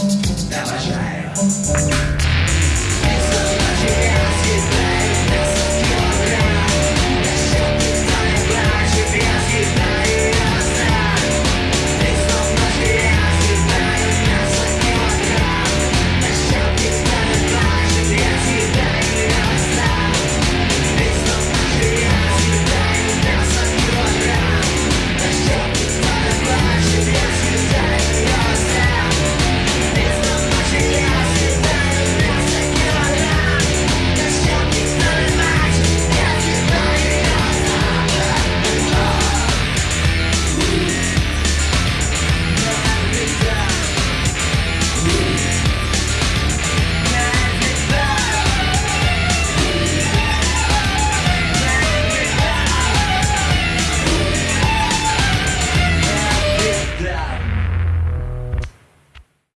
Довожаю.